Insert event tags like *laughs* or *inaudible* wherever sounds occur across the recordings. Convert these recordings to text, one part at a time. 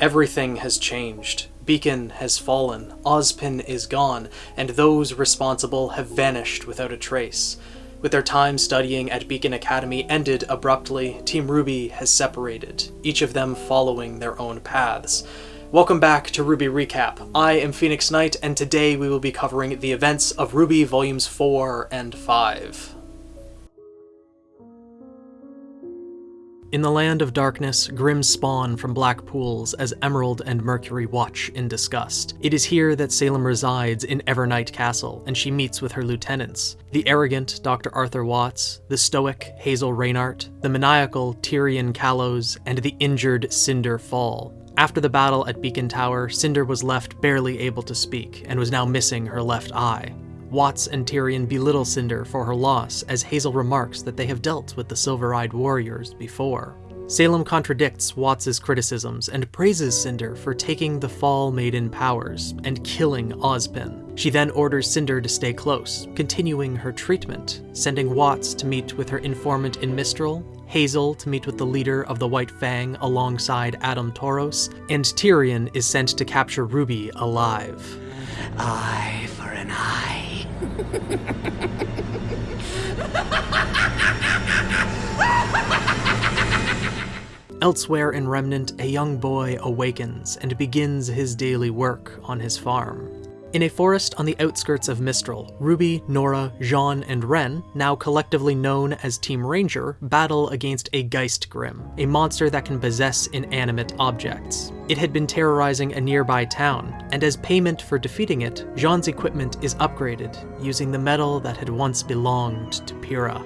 Everything has changed. Beacon has fallen, Ozpin is gone, and those responsible have vanished without a trace. With their time studying at Beacon Academy ended abruptly, Team RWBY has separated, each of them following their own paths. Welcome back to RWBY Recap. I am Phoenix Knight, and today we will be covering the events of RWBY Volumes 4 and 5. In the land of darkness, Grimm spawn from black pools as Emerald and Mercury watch in disgust. It is here that Salem resides in Evernight Castle, and she meets with her lieutenants, the arrogant Dr. Arthur Watts, the stoic Hazel Rainart, the maniacal Tyrian Callows, and the injured Cinder Fall. After the battle at Beacon Tower, Cinder was left barely able to speak, and was now missing her left eye. Watts and Tyrian belittle Cinder for her loss, as Hazel remarks that they have dealt with the Silver-Eyed Warriors before. Salem contradicts Watts's criticisms and praises Cinder for taking the Fall Maiden powers and killing Ozpin. She then orders Cinder to stay close, continuing her treatment, sending Watts to meet with her informant in Mistral, Hazel to meet with the leader of the White Fang alongside Adam Taurus, and Tyrian is sent to capture Ruby alive. Eye for an eye. *laughs* Elsewhere in Remnant, a young boy awakens and begins his daily work on his farm. In a forest on the outskirts of Mistral, Ruby, Nora, Jaune, and Ren, now collectively known as Team RNJR, battle against a Geistgrimm, a monster that can possess inanimate objects. It had been terrorizing a nearby town, and as payment for defeating it, Jaune's equipment is upgraded, using the metal that had once belonged to Pyrrha.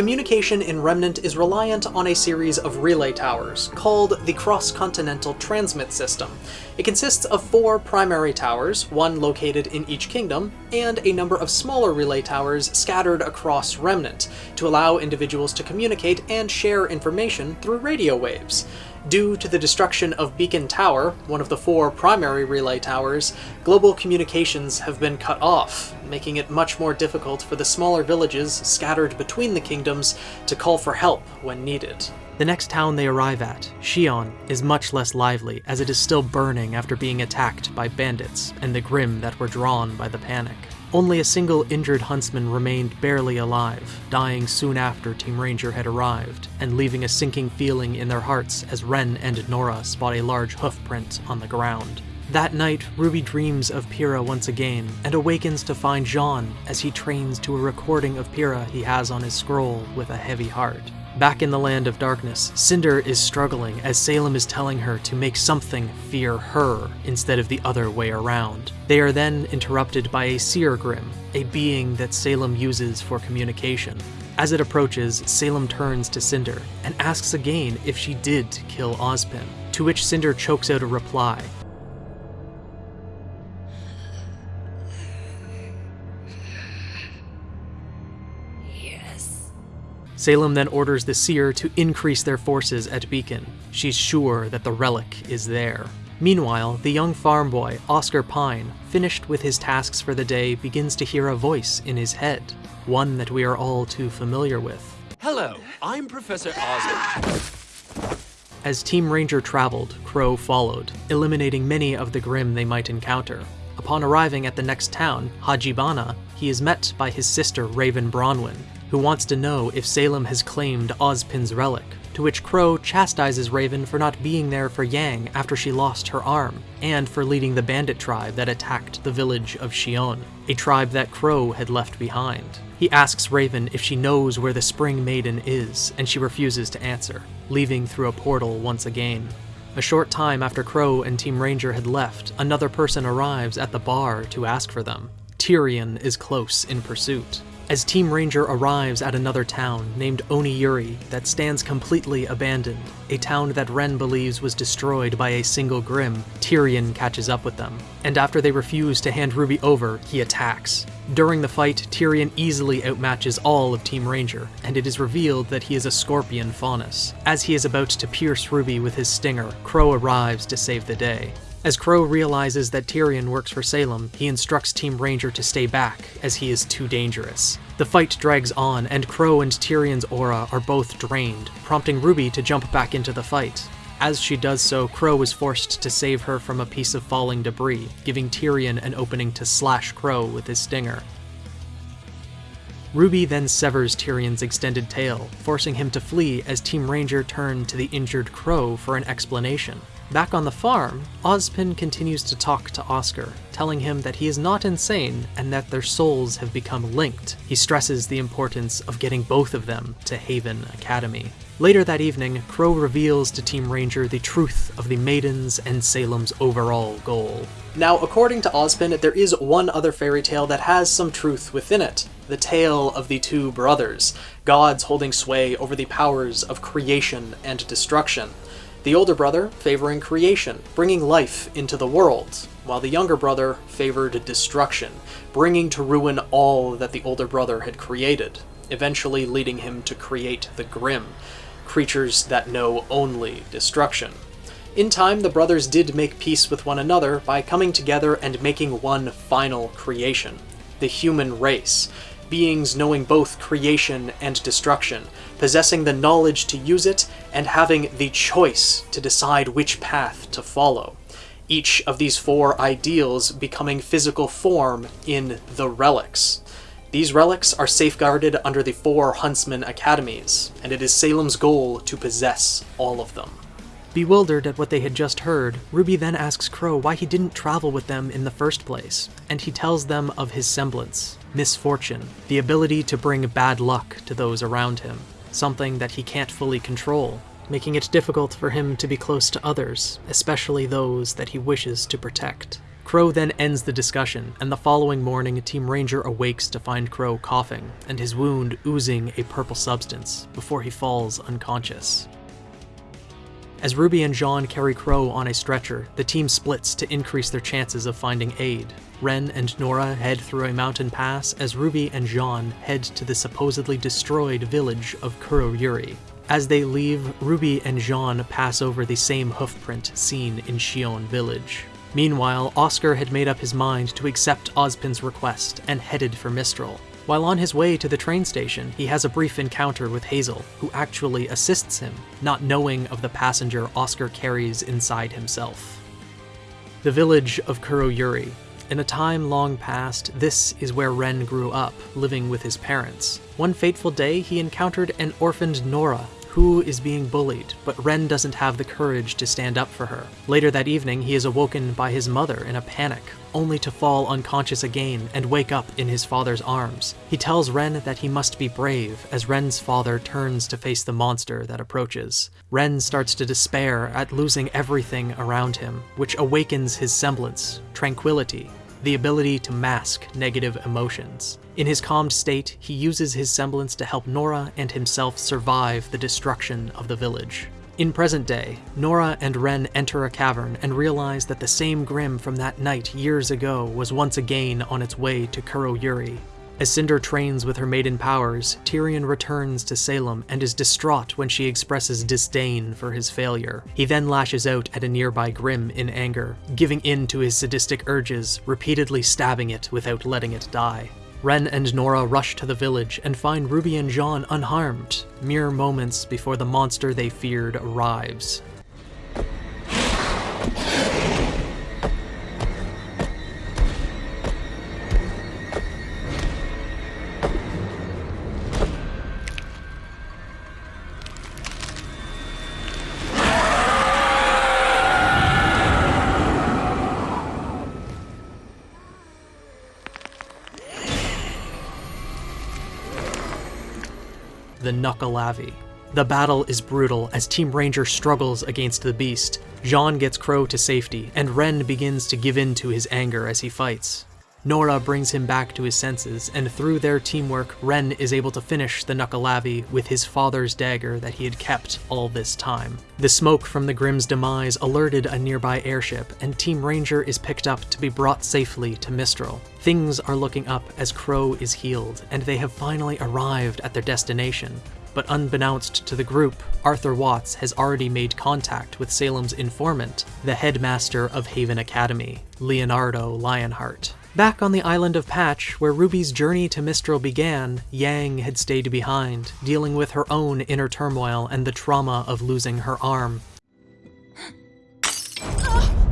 Communication in Remnant is reliant on a series of relay towers, called the Cross-Continental Transmit System. It consists of four primary towers, one located in each kingdom, and a number of smaller relay towers scattered across Remnant, to allow individuals to communicate and share information through radio waves. Due to the destruction of Beacon Tower, one of the four primary relay towers, global communications have been cut off, making it much more difficult for the smaller villages scattered between the kingdoms to call for help when needed. The next town they arrive at, Shion, is much less lively as it is still burning after being attacked by bandits and the Grimm that were drawn by the panic. Only a single injured huntsman remained barely alive, dying soon after Team RNJR had arrived, and leaving a sinking feeling in their hearts as Ren and Nora spot a large hoof print on the ground. That night, Ruby dreams of Pyrrha once again, and awakens to find Jaune as he trains to a recording of Pyrrha he has on his scroll with a heavy heart. Back in the land of darkness, Cinder is struggling as Salem is telling her to make something fear her instead of the other way around. They are then interrupted by a Seer Grimm, a being that Salem uses for communication. As it approaches, Salem turns to Cinder and asks again if she did kill Ozpin, to which Cinder chokes out a reply, Salem then orders the Seer to increase their forces at Beacon. She's sure that the relic is there. Meanwhile, the young farm boy, Oscar Pine, finished with his tasks for the day, begins to hear a voice in his head, one that we are all too familiar with. Hello, I'm Professor Ozpin. As Team RNJR traveled, Qrow followed, eliminating many of the Grimm they might encounter. Upon arriving at the next town, Higanbana, he is met by his sister Raven Branwen, who wants to know if Salem has claimed Ozpin's relic, to which Qrow chastises Raven for not being there for Yang after she lost her arm, and for leading the bandit tribe that attacked the village of Shion, a tribe that Qrow had left behind. He asks Raven if she knows where the Spring Maiden is, and she refuses to answer, leaving through a portal once again. A short time after Qrow and Team RNJR had left, another person arrives at the bar to ask for them. Tyrian is close in pursuit. As Team RNJR arrives at another town named Oniyuri that stands completely abandoned, a town that Ren believes was destroyed by a single Grimm, Tyrian catches up with them, and after they refuse to hand Ruby over, he attacks. During the fight, Tyrian easily outmatches all of Team RNJR, and it is revealed that he is a scorpion faunus. As he is about to pierce Ruby with his stinger, Qrow arrives to save the day. As Qrow realizes that Tyrian works for Salem, he instructs Team RNJR to stay back, as he is too dangerous. The fight drags on, and Qrow and Tyrian's aura are both drained, prompting Ruby to jump back into the fight. As she does so, Qrow is forced to save her from a piece of falling debris, giving Tyrian an opening to slash Qrow with his stinger. Ruby then severs Tyrian's extended tail, forcing him to flee as Team RNJR turn to the injured Qrow for an explanation. Back on the farm, Ozpin continues to talk to Oscar, telling him that he is not insane and that their souls have become linked. He stresses the importance of getting both of them to Haven Academy. Later that evening, Qrow reveals to Team RNJR the truth of the Maidens and Salem's overall goal. Now, according to Ozpin, there is one other fairy tale that has some truth within it. The tale of the two brothers, gods holding sway over the powers of creation and destruction. The older brother favoring creation, bringing life into the world, while the younger brother favored destruction, bringing to ruin all that the older brother had created, eventually leading him to create the Grimm, creatures that know only destruction. In time, the brothers did make peace with one another by coming together and making one final creation, the human race, beings knowing both creation and destruction, possessing the knowledge to use it, and having the choice to decide which path to follow. Each of these four ideals becoming physical form in the relics. These relics are safeguarded under the four Huntsman Academies, and it is Salem's goal to possess all of them. Bewildered at what they had just heard, Ruby then asks Qrow why he didn't travel with them in the first place, and he tells them of his semblance, misfortune, the ability to bring bad luck to those around him, something that he can't fully control, making it difficult for him to be close to others, especially those that he wishes to protect. Qrow then ends the discussion, and the following morning Team RNJR awakes to find Qrow coughing, and his wound oozing a purple substance, before he falls unconscious. As Ruby and Jaune carry Qrow on a stretcher, the team splits to increase their chances of finding aid. Ren and Nora head through a mountain pass as Ruby and Jaune head to the supposedly destroyed village of Kuroyuri. As they leave, Ruby and Jaune pass over the same hoofprint seen in Shion village. Meanwhile, Oscar had made up his mind to accept Ozpin's request and headed for Mistral. While on his way to the train station, he has a brief encounter with Hazel, who actually assists him, not knowing of the passenger Oscar carries inside himself. The village of Kuroyuri. In a time long past, this is where Ren grew up, living with his parents. One fateful day, he encountered an orphaned Nora, who is being bullied, but Ren doesn't have the courage to stand up for her. Later that evening, he is awoken by his mother in a panic, only to fall unconscious again and wake up in his father's arms. He tells Ren that he must be brave as Ren's father turns to face the monster that approaches. Ren starts to despair at losing everything around him, which awakens his semblance, tranquility, the ability to mask negative emotions. In his calmed state, he uses his semblance to help Nora and himself survive the destruction of the village. In present day, Nora and Ren enter a cavern and realize that the same Grimm from that night years ago was once again on its way to Kuroyuri. As Cinder trains with her maiden powers, Tyrian returns to Salem and is distraught when she expresses disdain for his failure. He then lashes out at a nearby Grimm in anger, giving in to his sadistic urges, repeatedly stabbing it without letting it die. Ren and Nora rush to the village and find Ruby and Jaune unharmed, mere moments before the monster they feared arrives. The The battle is brutal as Team RNJR struggles against the beast. Jaune gets Qrow to safety, and Ren begins to give in to his anger as he fights. Nora brings him back to his senses, and through their teamwork, Ren is able to finish the Nuckelavee with his father's dagger that he had kept all this time. The smoke from the Grimm's demise alerted a nearby airship, and Team RNJR is picked up to be brought safely to Mistral. Things are looking up as Qrow is healed, and they have finally arrived at their destination. But unbeknownst to the group, Arthur Watts has already made contact with Salem's informant, the headmaster of Haven Academy, Leonardo Lionheart. Back on the island of Patch, where Ruby's journey to Mistral began, Yang had stayed behind, dealing with her own inner turmoil and the trauma of losing her arm. *gasps* Ah!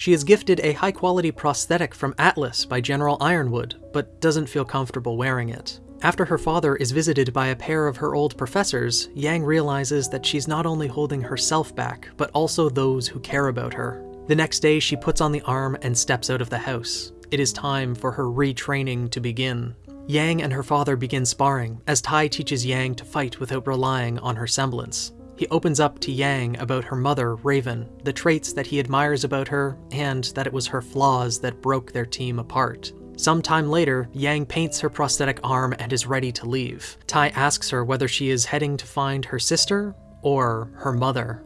She is gifted a high quality prosthetic from Atlas by General Ironwood, but doesn't feel comfortable wearing it. After her father is visited by a pair of her old professors, Yang realizes that she's not only holding herself back, but also those who care about her. The next day, she puts on the arm and steps out of the house. It is time for her retraining to begin. Yang and her father begin sparring, as Tai teaches Yang to fight without relying on her semblance. He opens up to Yang about her mother, Raven, the traits that he admires about her, and that it was her flaws that broke their team apart. Sometime later, Yang paints her prosthetic arm and is ready to leave. Tai asks her whether she is heading to find her sister or her mother.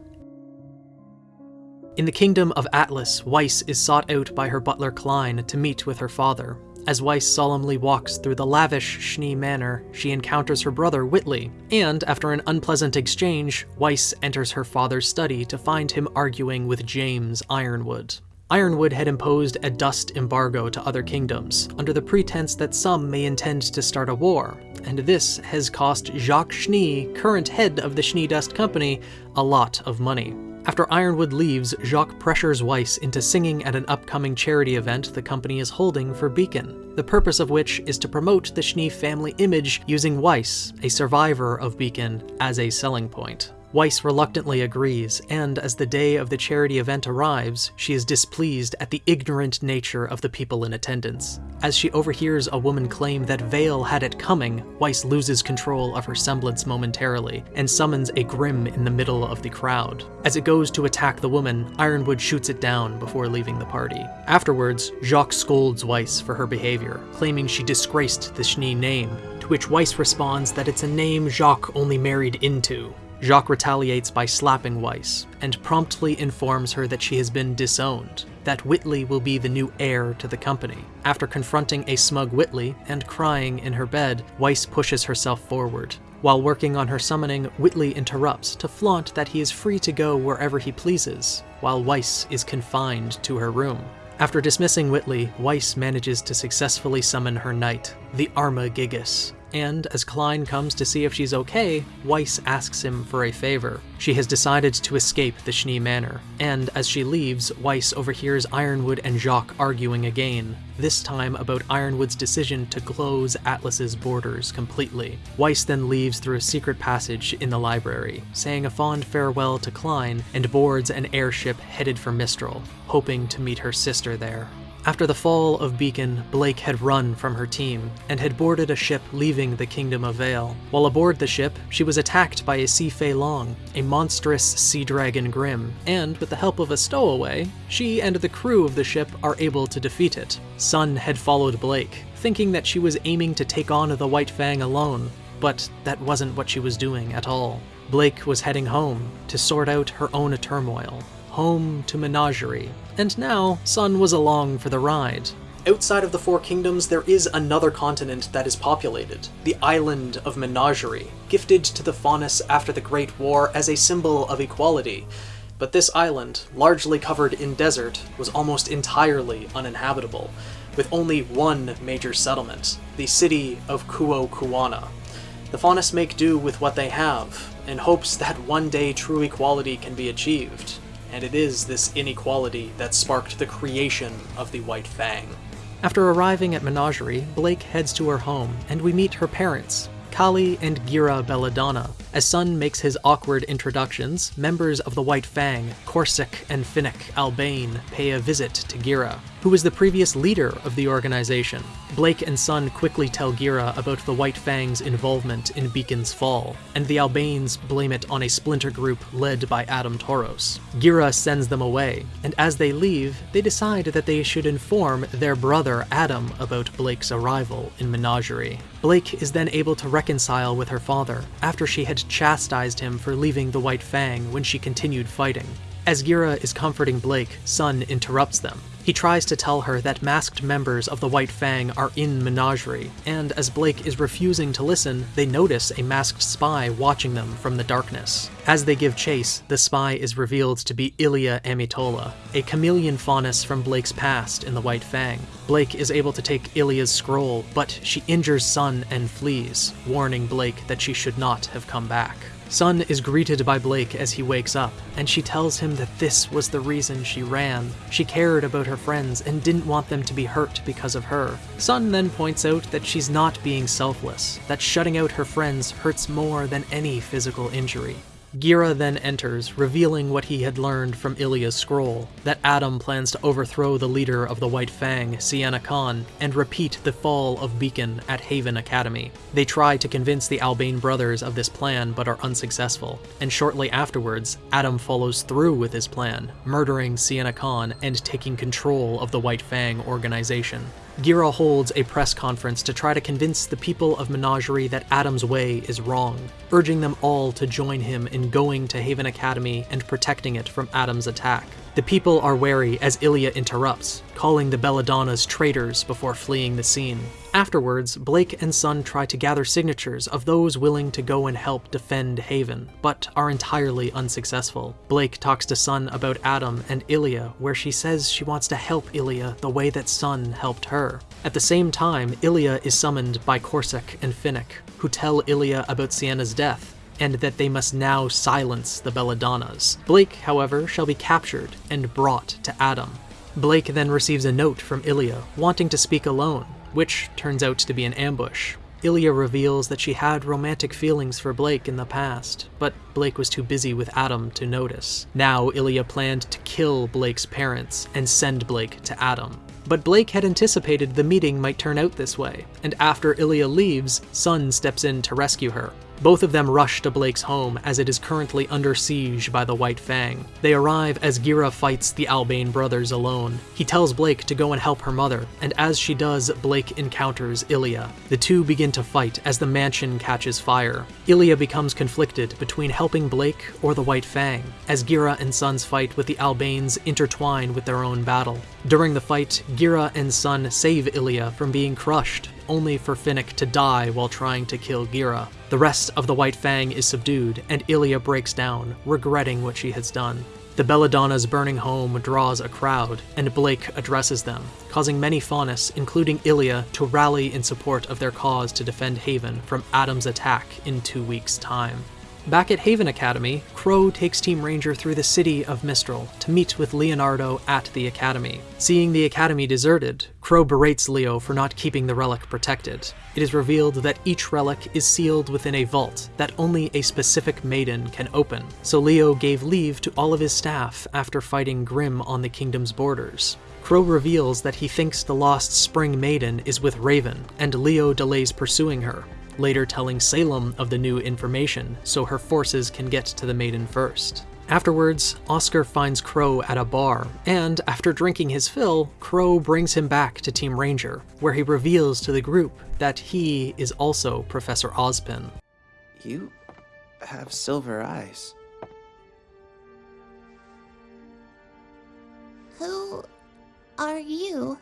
In the kingdom of Atlas, Weiss is sought out by her butler Klein to meet with her father. As Weiss solemnly walks through the lavish Schnee Manor, she encounters her brother Whitley, and after an unpleasant exchange, Weiss enters her father's study to find him arguing with James Ironwood. Ironwood had imposed a dust embargo to other kingdoms, under the pretense that some may intend to start a war, and this has cost Jacques Schnee, current head of the Schnee Dust Company, a lot of money. After Ironwood leaves, Jacques pressures Weiss into singing at an upcoming charity event the company is holding for Beacon, the purpose of which is to promote the Schnee family image using Weiss, a survivor of Beacon, as a selling point. Weiss reluctantly agrees, and as the day of the charity event arrives, she is displeased at the ignorant nature of the people in attendance. As she overhears a woman claim that Vale had it coming, Weiss loses control of her semblance momentarily, and summons a Grimm in the middle of the crowd. As it goes to attack the woman, Ironwood shoots it down before leaving the party. Afterwards, Jacques scolds Weiss for her behavior, claiming she disgraced the Schnee name, to which Weiss responds that it's a name Jacques only married into, Jacques retaliates by slapping Weiss, and promptly informs her that she has been disowned, that Whitley will be the new heir to the company. After confronting a smug Whitley and crying in her bed, Weiss pushes herself forward. While working on her summoning, Whitley interrupts to flaunt that he is free to go wherever he pleases, while Weiss is confined to her room. After dismissing Whitley, Weiss manages to successfully summon her knight, the Arma Gigas, and as Klein comes to see if she's okay, Weiss asks him for a favor. She has decided to escape the Schnee Manor, and as she leaves, Weiss overhears Ironwood and Jacques arguing again, this time about Ironwood's decision to close Atlas's borders completely. Weiss then leaves through a secret passage in the library, saying a fond farewell to Klein, and boards an airship headed for Mistral, hoping to meet her sister there. After the fall of Beacon, Blake had run from her team and had boarded a ship leaving the Kingdom of Vale. While aboard the ship, she was attacked by a Sea Fei Long, a monstrous sea dragon Grimm, and with the help of a stowaway, she and the crew of the ship are able to defeat it. Sun had followed Blake, thinking that she was aiming to take on the White Fang alone, but that wasn't what she was doing at all. Blake was heading home to sort out her own turmoil, home to Menagerie, and now Sun was along for the ride. Outside of the Four Kingdoms, there is another continent that is populated, the island of Menagerie, gifted to the Faunus after the Great War as a symbol of equality. But this island, largely covered in desert, was almost entirely uninhabitable, with only one major settlement, the city of Kuo Kuana. The Faunus make do with what they have, in hopes that one day true equality can be achieved and it is this inequality that sparked the creation of the White Fang. After arriving at Menagerie, Blake heads to her home, and we meet her parents, Kali and Ghira Belladonna. As Sun makes his awkward introductions, members of the White Fang, Corsac and Fennec Albane, pay a visit to Ghira who was the previous leader of the organization. Blake and Sun quickly tell Ghira about the White Fang's involvement in Beacon's fall, and the Albanes blame it on a splinter group led by Adam Taurus. Ghira sends them away, and as they leave, they decide that they should inform their brother Adam about Blake's arrival in Menagerie. Blake is then able to reconcile with her father after she had chastised him for leaving the White Fang when she continued fighting. As Ghira is comforting Blake, Sun interrupts them. He tries to tell her that masked members of the White Fang are in Menagerie, and as Blake is refusing to listen, they notice a masked spy watching them from the darkness. As they give chase, the spy is revealed to be Ilia Amitola, a chameleon faunus from Blake's past in the White Fang. Blake is able to take Ilia's scroll, but she injures Sun and flees, warning Blake that she should not have come back. Sun is greeted by Blake as he wakes up, and she tells him that this was the reason she ran. She cared about her friends and didn't want them to be hurt because of her. Sun then points out that she's not being selfless, that shutting out her friends hurts more than any physical injury. Ghira then enters, revealing what he had learned from Ilia's scroll, that Adam plans to overthrow the leader of the White Fang, Sienna Khan, and repeat the fall of Beacon at Haven Academy. They try to convince the Albane brothers of this plan but are unsuccessful, and shortly afterwards, Adam follows through with his plan, murdering Sienna Khan and taking control of the White Fang organization. Ghira holds a press conference to try to convince the people of Menagerie that Adam's way is wrong, urging them all to join him in going to Haven Academy and protecting it from Adam's attack. The people are wary as Ilia interrupts, calling the Belladonnas traitors before fleeing the scene. Afterwards, Blake and Sun try to gather signatures of those willing to go and help defend Haven, but are entirely unsuccessful. Blake talks to Sun about Adam and Ilia, where she says she wants to help Ilia the way that Sun helped her. At the same time, Ilia is summoned by Corsac and Fennec, who tell Ilia about Sienna's death, and that they must now silence the Belladonnas. Blake, however, shall be captured and brought to Adam. Blake then receives a note from Ilia, wanting to speak alone, which turns out to be an ambush. Ilia reveals that she had romantic feelings for Blake in the past, but Blake was too busy with Adam to notice. Now Ilia planned to kill Blake's parents and send Blake to Adam. But Blake had anticipated the meeting might turn out this way, and after Ilia leaves, Sun steps in to rescue her. Both of them rush to Blake's home as it is currently under siege by the White Fang. They arrive as Ghira fights the Albane brothers alone. He tells Blake to go and help her mother, and as she does, Blake encounters Ilia. The two begin to fight as the mansion catches fire. Ilia becomes conflicted between helping Blake or the White Fang, as Ghira and Sun's fight with the Albanes intertwine with their own battle. During the fight, Ghira and Sun save Ilia from being crushed, only for Fennec to die while trying to kill Ghira. The rest of the White Fang is subdued, and Ilia breaks down, regretting what she has done. The Belladonna's burning home draws a crowd, and Blake addresses them, causing many Faunus, including Ilia, to rally in support of their cause to defend Haven from Adam's attack in two weeks' time. Back at Haven Academy, Qrow takes Team RNJR through the city of Mistral to meet with Leonardo at the Academy. Seeing the Academy deserted, Qrow berates Leo for not keeping the relic protected. It is revealed that each relic is sealed within a vault that only a specific maiden can open, so Leo gave leave to all of his staff after fighting Grimm on the kingdom's borders. Qrow reveals that he thinks the lost Spring Maiden is with Raven, and Leo delays pursuing her, later telling Salem of the new information so her forces can get to the maiden first. Afterwards, Oscar finds Qrow at a bar, and after drinking his fill, Qrow brings him back to Team RNJR, where he reveals to the group that he is also Professor Ozpin. You have silver eyes. Who are you?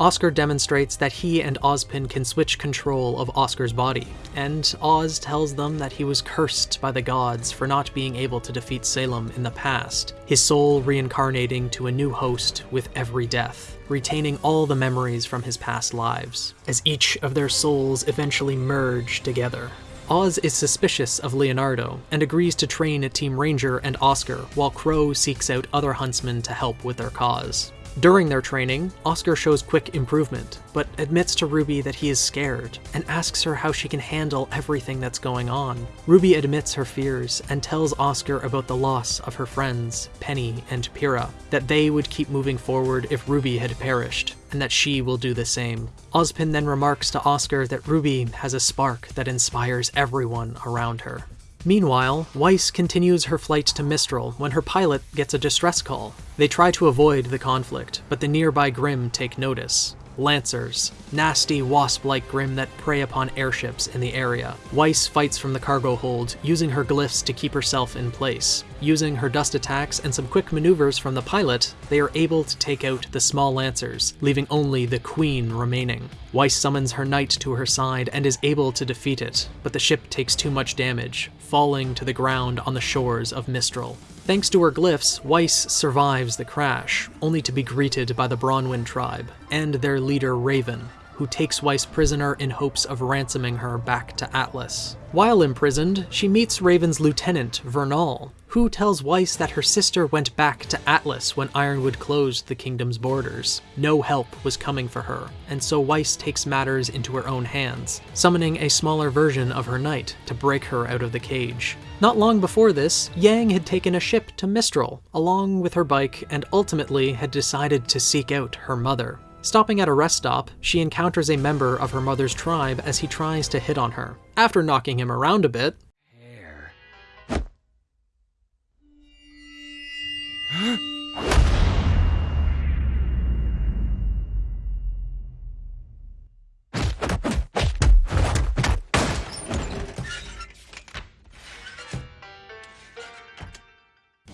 Oscar demonstrates that he and Ozpin can switch control of Oscar's body, and Oz tells them that he was cursed by the gods for not being able to defeat Salem in the past, his soul reincarnating to a new host with every death, retaining all the memories from his past lives, as each of their souls eventually merge together. Oz is suspicious of Leonardo and agrees to train Team RNJR and Oscar while Qrow seeks out other huntsmen to help with their cause. During their training, Oscar shows quick improvement, but admits to Ruby that he is scared and asks her how she can handle everything that's going on. Ruby admits her fears and tells Oscar about the loss of her friends, Penny and Pyrrha, that they would keep moving forward if Ruby had perished, and that she will do the same. Ozpin then remarks to Oscar that Ruby has a spark that inspires everyone around her. Meanwhile, Weiss continues her flight to Mistral when her pilot gets a distress call. They try to avoid the conflict, but the nearby Grimm take notice. Lancers, nasty wasp-like Grimm that prey upon airships in the area. Weiss fights from the cargo hold, using her glyphs to keep herself in place. Using her dust attacks and some quick maneuvers from the pilot, they are able to take out the small Lancers, leaving only the Queen remaining. Weiss summons her knight to her side and is able to defeat it, but the ship takes too much damage, falling to the ground on the shores of Mistral. Thanks to her glyphs, Weiss survives the crash, only to be greeted by the Branwen tribe and their leader Raven, who takes Weiss prisoner in hopes of ransoming her back to Atlas. While imprisoned, she meets Raven's lieutenant, Vernal, who tells Weiss that her sister went back to Atlas when Ironwood closed the kingdom's borders. No help was coming for her, and so Weiss takes matters into her own hands, summoning a smaller version of her knight to break her out of the cage. Not long before this, Yang had taken a ship to Mistral, along with her bike, and ultimately had decided to seek out her mother. Stopping at a rest stop, she encounters a member of her mother's tribe as he tries to hit on her. After knocking him around a bit,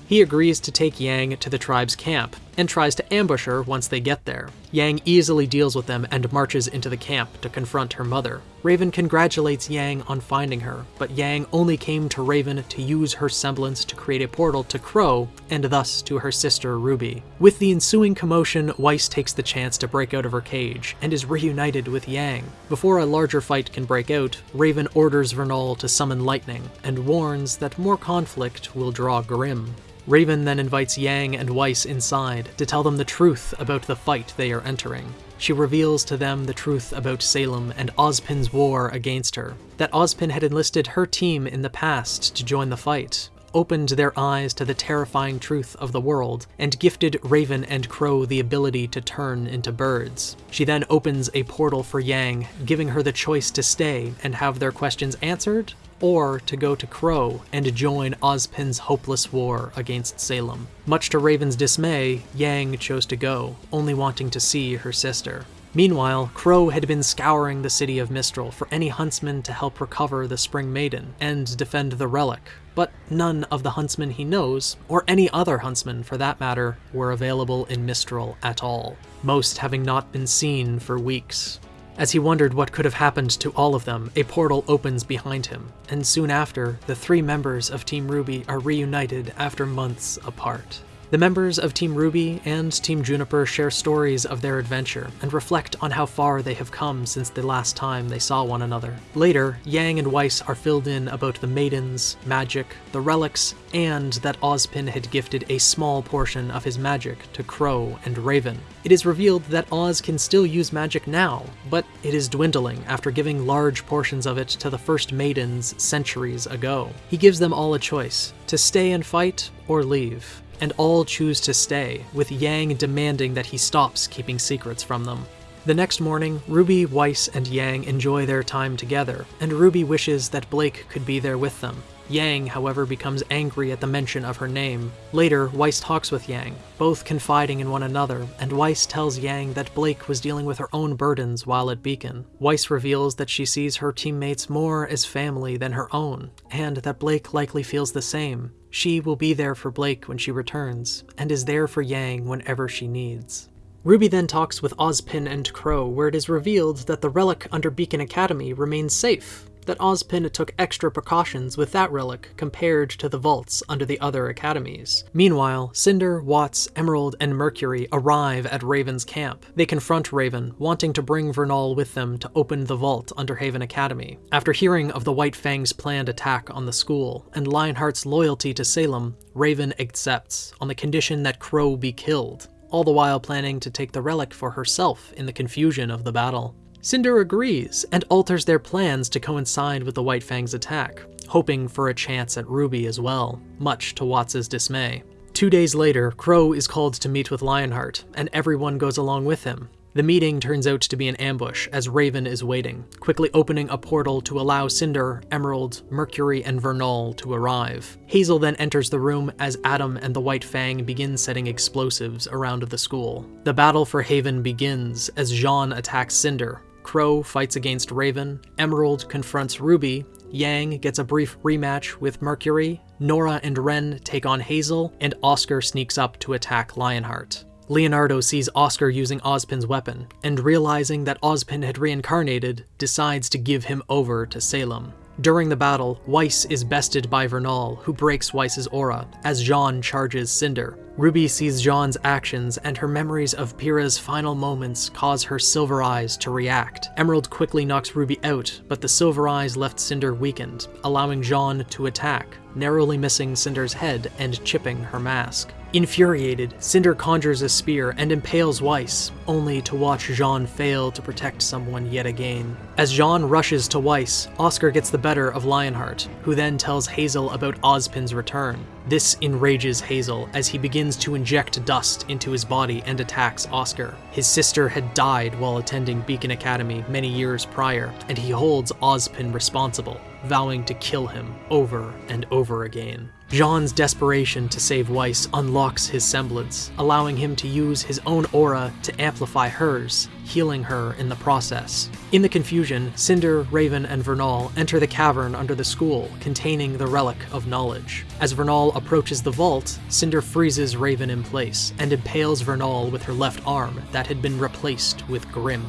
He agrees to take Yang to the tribe's camp, and tries to ambush her once they get there. Yang easily deals with them and marches into the camp to confront her mother. Raven congratulates Yang on finding her, but Yang only came to Raven to use her semblance to create a portal to Qrow, and thus to her sister Ruby. With the ensuing commotion, Weiss takes the chance to break out of her cage, and is reunited with Yang. Before a larger fight can break out, Raven orders Vernal to summon lightning, and warns that more conflict will draw Grimm. Raven then invites Yang and Weiss inside to tell them the truth about the fight they are entering. She reveals to them the truth about Salem and Ozpin's war against her, that Ozpin had enlisted her team in the past to join the fight, opened their eyes to the terrifying truth of the world, and gifted Raven and Qrow the ability to turn into birds. She then opens a portal for Yang, giving her the choice to stay and have their questions answered, or to go to Qrow and join Ozpin's hopeless war against Salem. Much to Raven's dismay, Yang chose to go, only wanting to see her sister. Meanwhile, Qrow had been scouring the city of Mistral for any huntsman to help recover the Spring Maiden and defend the relic, but none of the huntsmen he knows, or any other huntsman for that matter, were available in Mistral at all, most having not been seen for weeks. As he wondered what could have happened to all of them, a portal opens behind him, and soon after, the three members of Team RWBY are reunited after months apart. The members of Team RWBY and Team JNPR share stories of their adventure and reflect on how far they have come since the last time they saw one another. Later, Yang and Weiss are filled in about the maidens, magic, the relics, and that Ozpin had gifted a small portion of his magic to Qrow and Raven. It is revealed that Oz can still use magic now, but it is dwindling after giving large portions of it to the first maidens centuries ago. He gives them all a choice, to stay and fight or leave and all choose to stay, with Yang demanding that he stops keeping secrets from them. The next morning, Ruby, Weiss, and Yang enjoy their time together, and Ruby wishes that Blake could be there with them. Yang, however, becomes angry at the mention of her name. Later, Weiss talks with Yang, both confiding in one another, and Weiss tells Yang that Blake was dealing with her own burdens while at Beacon. Weiss reveals that she sees her teammates more as family than her own, and that Blake likely feels the same. She will be there for Blake when she returns, and is there for Yang whenever she needs. Ruby then talks with Ozpin and Qrow, where it is revealed that the relic under Beacon Academy remains safe, that Ozpin took extra precautions with that relic compared to the vaults under the other academies. Meanwhile, Cinder, Watts, Emerald, and Mercury arrive at Raven's camp. They confront Raven, wanting to bring Vernal with them to open the vault under Haven Academy. After hearing of the White Fang's planned attack on the school, and Lionheart's loyalty to Salem, Raven accepts, on the condition that Qrow be killed, all the while planning to take the relic for herself in the confusion of the battle. Cinder agrees and alters their plans to coincide with the White Fang's attack, hoping for a chance at Ruby as well, much to Watts' dismay. Two days later, Qrow is called to meet with Lionheart, and everyone goes along with him. The meeting turns out to be an ambush as Raven is waiting, quickly opening a portal to allow Cinder, Emerald, Mercury, and Vernal to arrive. Hazel then enters the room as Adam and the White Fang begin setting explosives around the school. The battle for Haven begins as Jaune attacks Cinder, Qrow fights against Raven, Emerald confronts Ruby, Yang gets a brief rematch with Mercury, Nora and Ren take on Hazel, and Oscar sneaks up to attack Lionheart. Leonardo sees Oscar using Ozpin's weapon, and realizing that Ozpin had reincarnated, decides to give him over to Salem. During the battle, Weiss is bested by Vernal, who breaks Weiss's aura, as Jaune charges Cinder. Ruby sees Jaune's actions, and her memories of Pyrrha's final moments cause her silver eyes to react. Emerald quickly knocks Ruby out, but the silver eyes left Cinder weakened, allowing Jaune to attack, narrowly missing Cinder's head and chipping her mask. Infuriated, Cinder conjures a spear and impales Weiss, only to watch Jaune fail to protect someone yet again. As Jaune rushes to Weiss, Oscar gets the better of Lionheart, who then tells Hazel about Ozpin's return. This enrages Hazel as he begins to inject dust into his body and attacks Oscar. His sister had died while attending Beacon Academy many years prior, and he holds Ozpin responsible, vowing to kill him over and over again. Jaune's desperation to save Weiss unlocks his semblance, allowing him to use his own aura to amplify hers, healing her in the process. In the confusion, Cinder, Raven, and Vernal enter the cavern under the school, containing the Relic of Knowledge. As Vernal approaches the vault, Cinder freezes Raven in place and impales Vernal with her left arm that had been replaced with Grimm.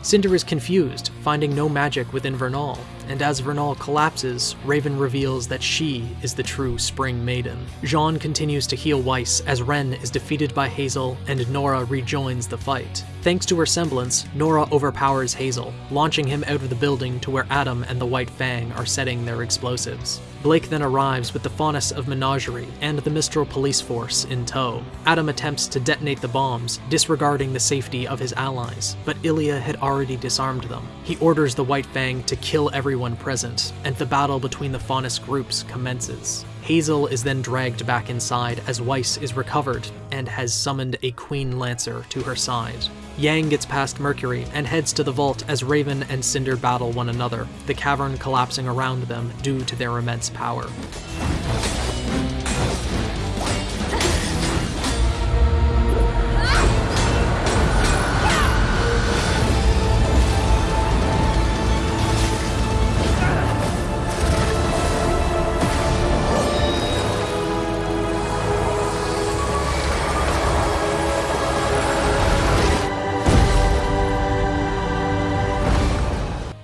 Cinder is confused, finding no magic within Vernal, and as Vernal collapses, Raven reveals that she is the true Spring Maiden. Jaune continues to heal Weiss as Ren is defeated by Hazel and Nora rejoins the fight. Thanks to her semblance, Nora overpowers Hazel, launching him out of the building to where Adam and the White Fang are setting their explosives. Blake then arrives with the Faunus of Menagerie and the Mistral police force in tow. Adam attempts to detonate the bombs, disregarding the safety of his allies, but Ilia had already disarmed them. He orders the White Fang to kill everyone present, and the battle between the Faunus groups commences. Hazel is then dragged back inside as Weiss is recovered and has summoned a Queen Lancer to her side. Yang gets past Mercury and heads to the vault as Raven and Cinder battle one another, the cavern collapsing around them due to their immense power.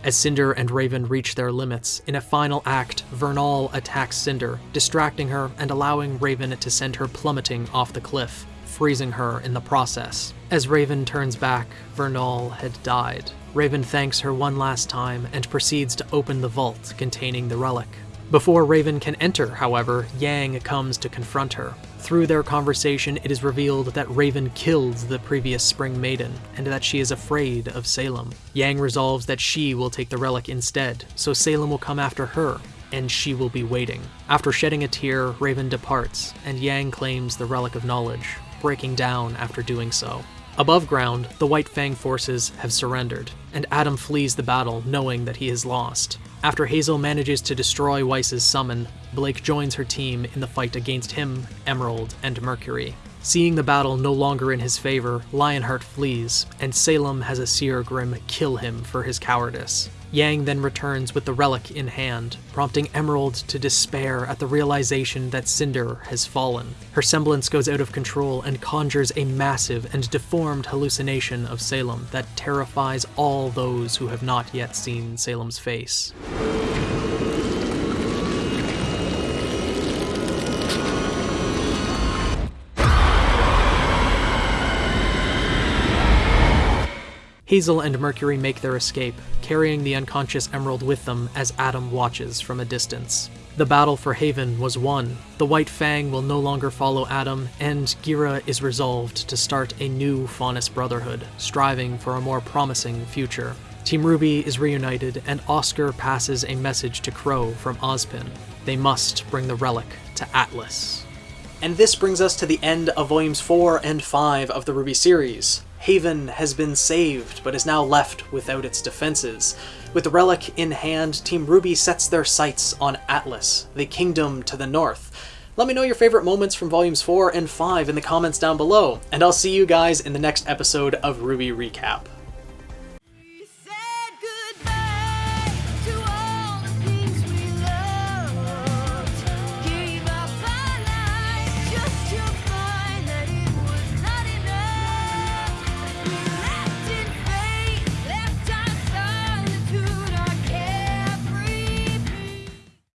As Cinder and Raven reach their limits, in a final act, Vernal attacks Cinder, distracting her and allowing Raven to send her plummeting off the cliff, freezing her in the process. As Raven turns back, Vernal had died. Raven thanks her one last time and proceeds to open the vault containing the relic. Before Raven can enter, however, Yang comes to confront her. Through their conversation, it is revealed that Raven killed the previous Spring Maiden, and that she is afraid of Salem. Yang resolves that she will take the relic instead, so Salem will come after her, and she will be waiting. After shedding a tear, Raven departs, and Yang claims the Relic of Knowledge, breaking down after doing so. Above ground, the White Fang forces have surrendered, and Adam flees the battle knowing that he is lost. After Hazel manages to destroy Weiss's summon, Blake joins her team in the fight against him, Emerald, and Mercury. Seeing the battle no longer in his favor, Lionheart flees, and Salem has a Seer Grimm kill him for his cowardice. Yang then returns with the relic in hand, prompting Emerald to despair at the realization that Cinder has fallen. Her semblance goes out of control and conjures a massive and deformed hallucination of Salem that terrifies all those who have not yet seen Salem's face. Hazel and Mercury make their escape, carrying the unconscious Emerald with them as Adam watches from a distance. The battle for Haven was won. The White Fang will no longer follow Adam, and Ghira is resolved to start a new Faunus Brotherhood, striving for a more promising future. Team RWBY is reunited, and Oscar passes a message to Qrow from Ozpin. They must bring the relic to Atlas. And this brings us to the end of volumes 4 and 5 of the RWBY series. Haven has been saved, but is now left without its defenses. With the relic in hand, Team RWBY sets their sights on Atlas, the kingdom to the north. Let me know your favorite moments from volumes 4 and 5 in the comments down below, and I'll see you guys in the next episode of RWBY Recap.